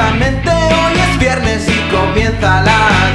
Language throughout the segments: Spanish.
Justamente hoy es viernes y comienza la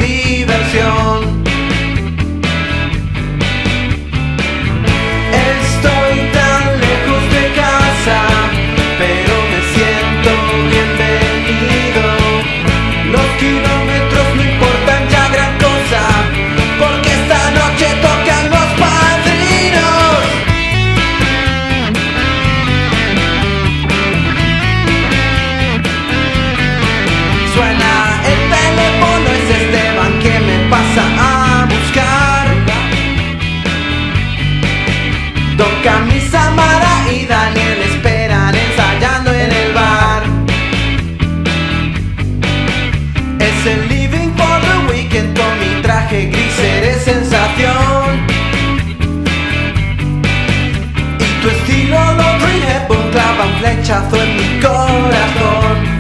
flechazo en mi corazón.